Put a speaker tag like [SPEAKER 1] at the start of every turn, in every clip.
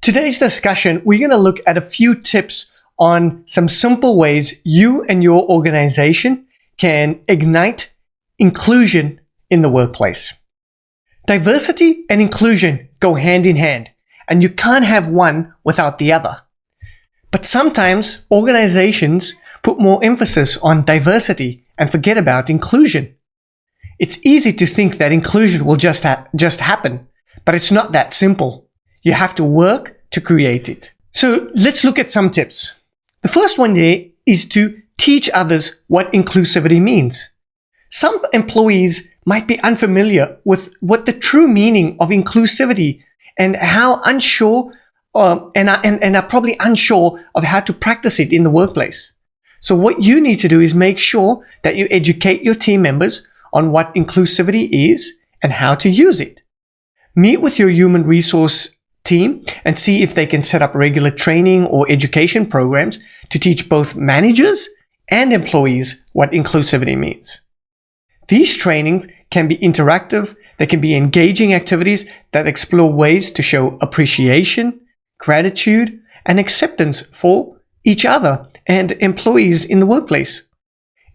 [SPEAKER 1] Today's discussion, we're going to look at a few tips on some simple ways you and your organization can ignite inclusion in the workplace. Diversity and inclusion go hand in hand, and you can't have one without the other. But sometimes organizations put more emphasis on diversity and forget about inclusion. It's easy to think that inclusion will just, ha just happen, but it's not that simple. You have to work to create it. So let's look at some tips. The first one there is to teach others what inclusivity means. Some employees might be unfamiliar with what the true meaning of inclusivity and how unsure um, and, are, and, and are probably unsure of how to practice it in the workplace. So what you need to do is make sure that you educate your team members on what inclusivity is and how to use it. Meet with your human resource team and see if they can set up regular training or education programs to teach both managers and employees what inclusivity means. These trainings can be interactive, they can be engaging activities that explore ways to show appreciation, gratitude, and acceptance for each other and employees in the workplace.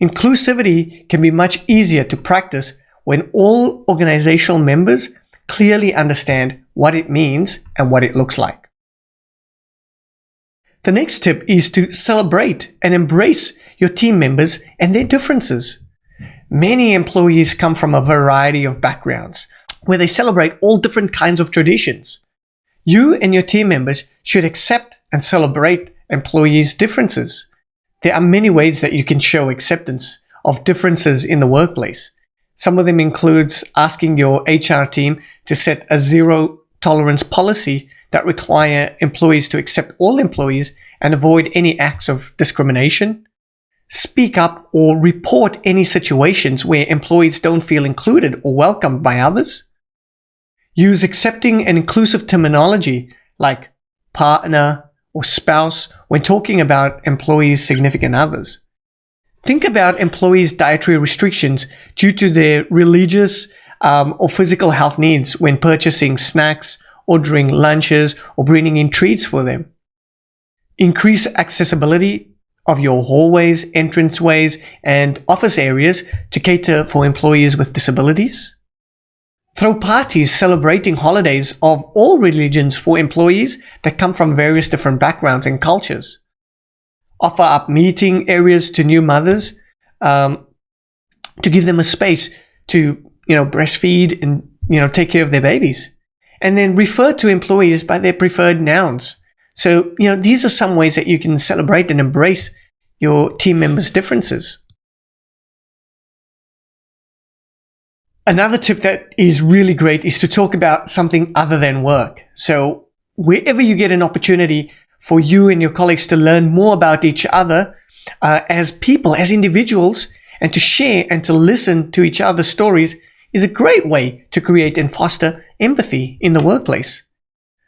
[SPEAKER 1] Inclusivity can be much easier to practice when all organizational members clearly understand what it means and what it looks like. The next tip is to celebrate and embrace your team members and their differences. Many employees come from a variety of backgrounds where they celebrate all different kinds of traditions. You and your team members should accept and celebrate employees' differences. There are many ways that you can show acceptance of differences in the workplace. Some of them includes asking your HR team to set a zero tolerance policy that require employees to accept all employees and avoid any acts of discrimination. Speak up or report any situations where employees don't feel included or welcomed by others. Use accepting and inclusive terminology like partner or spouse when talking about employees' significant others. Think about employees' dietary restrictions due to their religious um, or physical health needs when purchasing snacks, ordering lunches, or bringing in treats for them. Increase accessibility of your hallways, entranceways, and office areas to cater for employees with disabilities. Throw parties celebrating holidays of all religions for employees that come from various different backgrounds and cultures. Offer up meeting areas to new mothers um, to give them a space to you know, breastfeed and, you know, take care of their babies. And then refer to employees by their preferred nouns. So, you know, these are some ways that you can celebrate and embrace your team members' differences. Another tip that is really great is to talk about something other than work. So wherever you get an opportunity for you and your colleagues to learn more about each other uh, as people, as individuals, and to share and to listen to each other's stories, is a great way to create and foster empathy in the workplace.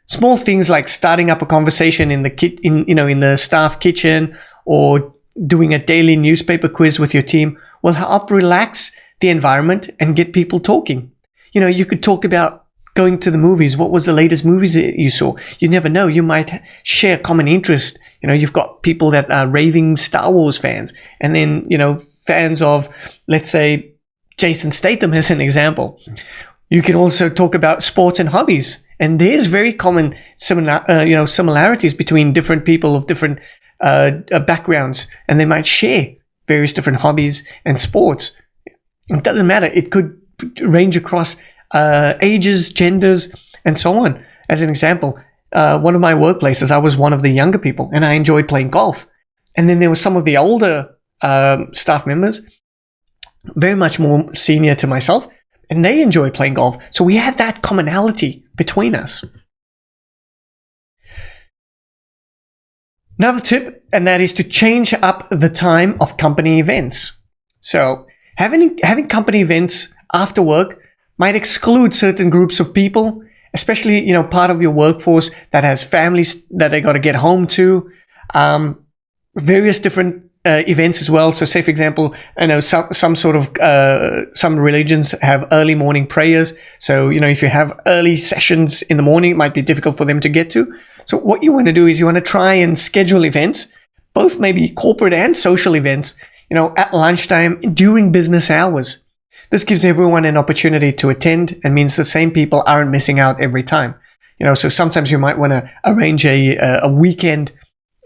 [SPEAKER 1] Small things like starting up a conversation in the kit, in, you know, in the staff kitchen or doing a daily newspaper quiz with your team will help relax the environment and get people talking. You know, you could talk about going to the movies. What was the latest movies that you saw? You never know. You might share common interest. You know, you've got people that are raving Star Wars fans and then, you know, fans of, let's say, Jason Statham as an example. You can also talk about sports and hobbies. And there's very common similar, uh, you know, similarities between different people of different uh, uh, backgrounds, and they might share various different hobbies and sports. It doesn't matter. It could range across uh, ages, genders, and so on. As an example, uh, one of my workplaces, I was one of the younger people, and I enjoyed playing golf. And then there were some of the older um, staff members very much more senior to myself, and they enjoy playing golf. So we had that commonality between us. Another tip, and that is to change up the time of company events. So having, having company events after work might exclude certain groups of people, especially, you know, part of your workforce that has families that they got to get home to, um, various different uh, events as well. So, say for example, I know some some sort of uh, some religions have early morning prayers. So, you know, if you have early sessions in the morning, it might be difficult for them to get to. So, what you want to do is you want to try and schedule events, both maybe corporate and social events, you know, at lunchtime during business hours. This gives everyone an opportunity to attend and means the same people aren't missing out every time. You know, so sometimes you might want to arrange a a weekend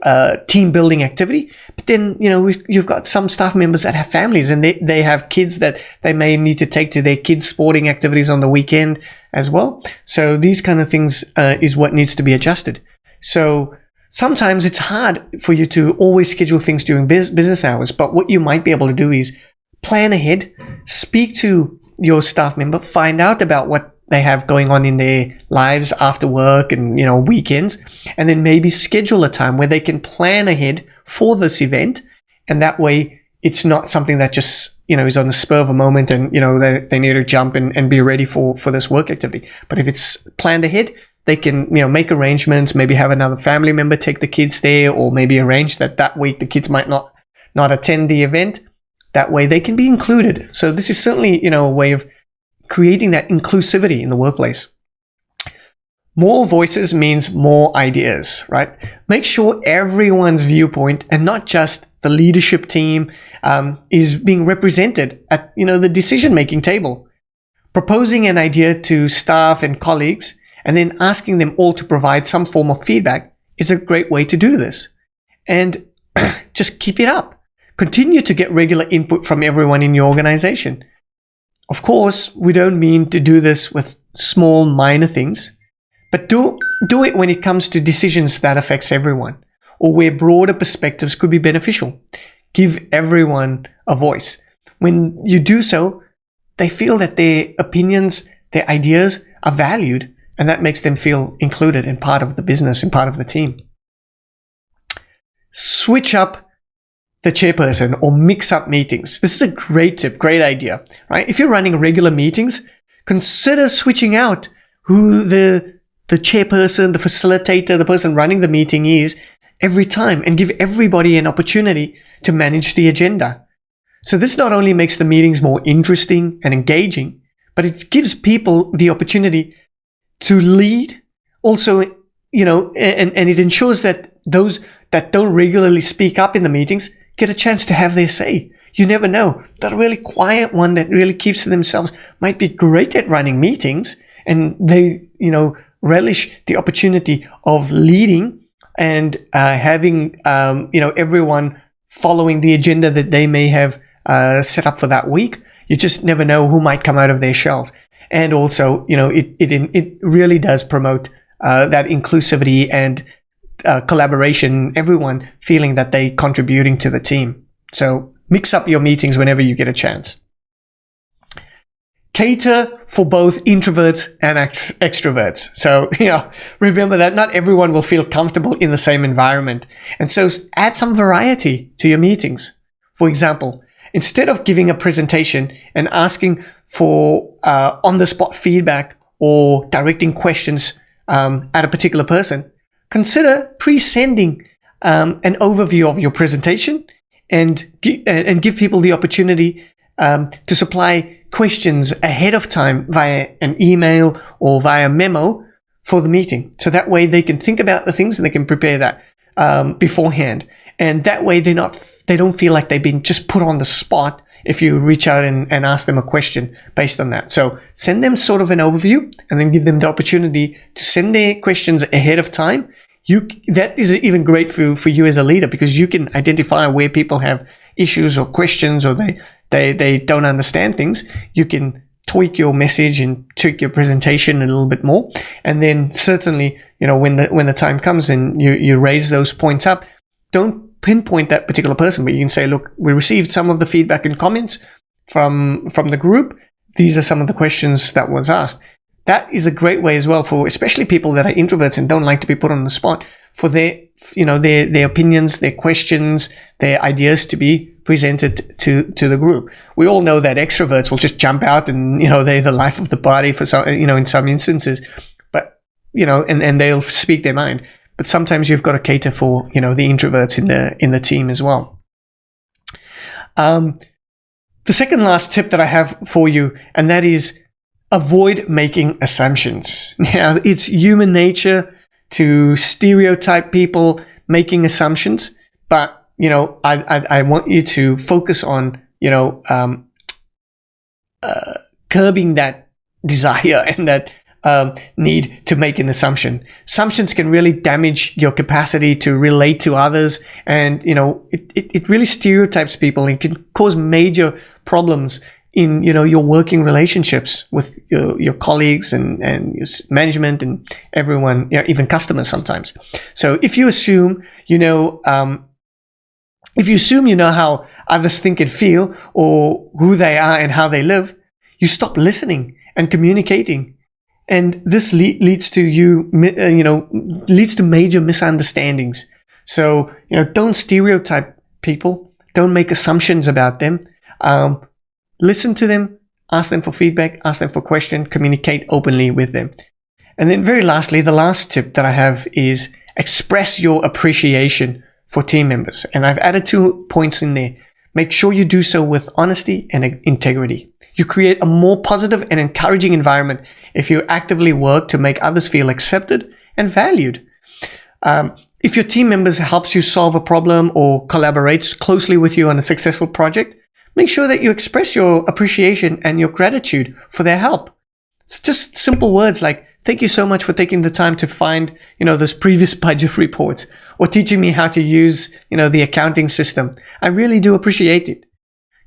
[SPEAKER 1] uh, team building activity. But then, you know, you've got some staff members that have families and they, they have kids that they may need to take to their kids' sporting activities on the weekend as well. So these kind of things uh, is what needs to be adjusted. So sometimes it's hard for you to always schedule things during business hours. But what you might be able to do is plan ahead, speak to your staff member, find out about what they have going on in their lives after work and you know weekends. And then maybe schedule a time where they can plan ahead for this event. And that way it's not something that just you know is on the spur of a moment and you know they, they need to jump and, and be ready for for this work activity. But if it's planned ahead they can you know make arrangements maybe have another family member take the kids there or maybe arrange that that week the kids might not not attend the event. That way they can be included. So this is certainly you know a way of creating that inclusivity in the workplace. More voices means more ideas, right? Make sure everyone's viewpoint and not just the leadership team um, is being represented at you know the decision making table. Proposing an idea to staff and colleagues and then asking them all to provide some form of feedback is a great way to do this. And just keep it up. Continue to get regular input from everyone in your organization. Of course, we don't mean to do this with small minor things, but do, do it when it comes to decisions that affects everyone or where broader perspectives could be beneficial. Give everyone a voice. When you do so, they feel that their opinions, their ideas are valued and that makes them feel included and part of the business and part of the team. Switch up the chairperson or mix up meetings. This is a great tip, great idea, right? If you're running regular meetings, consider switching out who the the chairperson, the facilitator, the person running the meeting is every time and give everybody an opportunity to manage the agenda. So this not only makes the meetings more interesting and engaging, but it gives people the opportunity to lead. Also, you know, and, and it ensures that those that don't regularly speak up in the meetings get a chance to have their say. You never know. That really quiet one that really keeps to themselves might be great at running meetings and they, you know, relish the opportunity of leading and uh, having, um, you know, everyone following the agenda that they may have uh, set up for that week. You just never know who might come out of their shells. And also, you know, it, it, it really does promote uh, that inclusivity and uh, collaboration, everyone feeling that they contributing to the team. So mix up your meetings whenever you get a chance. Cater for both introverts and extroverts. So, you know, remember that not everyone will feel comfortable in the same environment. And so add some variety to your meetings. For example, instead of giving a presentation and asking for uh, on the spot feedback or directing questions um, at a particular person, consider pre-sending um, an overview of your presentation and, and give people the opportunity um, to supply questions ahead of time via an email or via memo for the meeting. So that way they can think about the things and they can prepare that um, beforehand. And that way they're not, they don't feel like they've been just put on the spot if you reach out and, and ask them a question based on that. So send them sort of an overview and then give them the opportunity to send their questions ahead of time you that is even great for for you as a leader because you can identify where people have issues or questions or they they they don't understand things. You can tweak your message and tweak your presentation a little bit more, and then certainly you know when the when the time comes and you you raise those points up, don't pinpoint that particular person, but you can say, look, we received some of the feedback and comments from from the group. These are some of the questions that was asked that is a great way as well for especially people that are introverts and don't like to be put on the spot for their you know their their opinions their questions their ideas to be presented to to the group. We all know that extroverts will just jump out and you know they're the life of the party for some you know in some instances. But you know and and they'll speak their mind. But sometimes you've got to cater for you know the introverts in the in the team as well. Um, the second last tip that I have for you, and that is avoid making assumptions. Now, it's human nature to stereotype people making assumptions, but you know, I I, I want you to focus on you know um, uh, curbing that desire and that um, need to make an assumption. Assumptions can really damage your capacity to relate to others, and you know it, it, it really stereotypes people and can cause major problems in you know your working relationships with your, your colleagues and and management and everyone, you know, even customers sometimes. So if you assume you know. Um, if you assume you know how others think and feel or who they are and how they live, you stop listening and communicating and this le- leads to you, uh, you know, leads to major misunderstandings. So, you know, don't stereotype people. Don't make assumptions about them. Um, listen to them, ask them for feedback, ask them for questions, communicate openly with them. And then very lastly, the last tip that I have is express your appreciation for team members. And I've added two points in there. Make sure you do so with honesty and integrity. You create a more positive and encouraging environment if you actively work to make others feel accepted and valued. Um, if your team members helps you solve a problem or collaborates closely with you on a successful project, make sure that you express your appreciation and your gratitude for their help. It's just simple words like, thank you so much for taking the time to find, you know, those previous budget reports or teaching me how to use, you know, the accounting system. I really do appreciate it.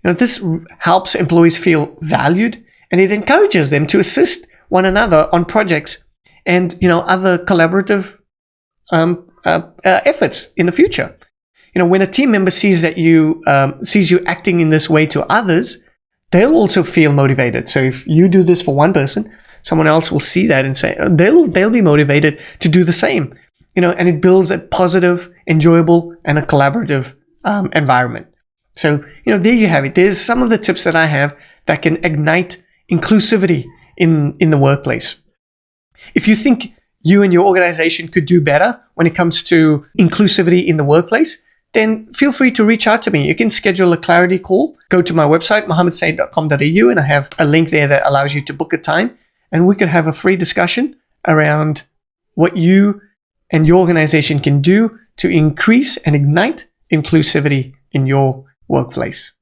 [SPEAKER 1] You know, this helps employees feel valued and it encourages them to assist one another on projects and, you know, other collaborative um, uh, uh, efforts in the future. You know, when a team member sees that you, um, sees you acting in this way to others, they'll also feel motivated. So if you do this for one person, someone else will see that and say, they'll, they'll be motivated to do the same. You know, and it builds a positive, enjoyable, and a collaborative um, environment. So, you know, there you have it. There's some of the tips that I have that can ignite inclusivity in, in the workplace. If you think you and your organization could do better when it comes to inclusivity in the workplace, then feel free to reach out to me. You can schedule a clarity call. Go to my website, mohammedsaid.com.au, and I have a link there that allows you to book a time. And we could have a free discussion around what you and your organization can do to increase and ignite inclusivity in your workplace.